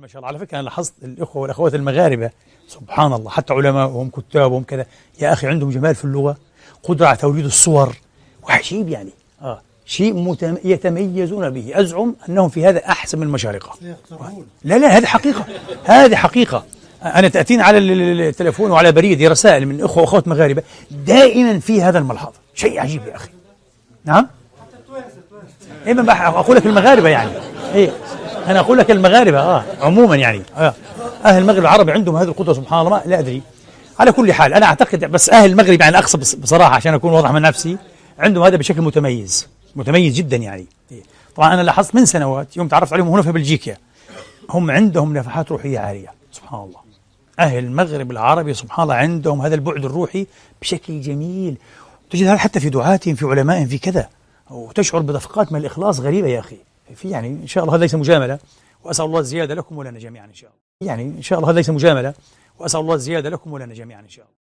ما شاء الله. على فكرة أنا لاحظت الإخوة والأخوات المغاربة سبحان الله حتى علماءهم كتابهم كذا. يا أخي عندهم جمال في اللغة قدرة على توليد الصور. وعجيب يعني آه شيء متم... يتميزون به. أزعم أنهم في هذا أحسن من المشارقة. لا لا هذه حقيقة هذه حقيقة. أنا تاتيني على ال- ال- التليفون وعلى بريدي رسائل من إخوة وأخوات مغاربة دائما في هذا الملحظ شيء عجيب يا أخي. نعم؟ بح- أقول لك المغاربة يعني. إيه. أنا أقول لك المغاربة آه عموما يعني آه أهل المغرب العربي عندهم هذه القدره سبحان الله لا أدري. على كل حال أنا أعتقد بس أهل المغرب يعني أقصد بص- بصراحة عشان أكون واضح من نفسي عندهم هذا بشكل متميز متميز جدا يعني. طبعا أنا لاحظت من سنوات يوم تعرفت عليهم هنا في بلجيكا هم عندهم نفحات روحية عالية سبحان الله. أهل المغرب العربي سبحان الله عندهم هذا البعد الروحي بشكل جميل. تجد هذا حتى في دعاتهم في علمائهم في كذا وتشعر بدفقات من الإخلاص غريبة يا أخي. في يعني إن شاء الله هذا ليس مجاملة وأسأل الله الزيادة لكم ولنا جميعا إن شاء الله. يعني إن شاء الله هذا ليس مجاملة وأسأل الله الزيادة لكم ولنا جميعا إن شاء الله.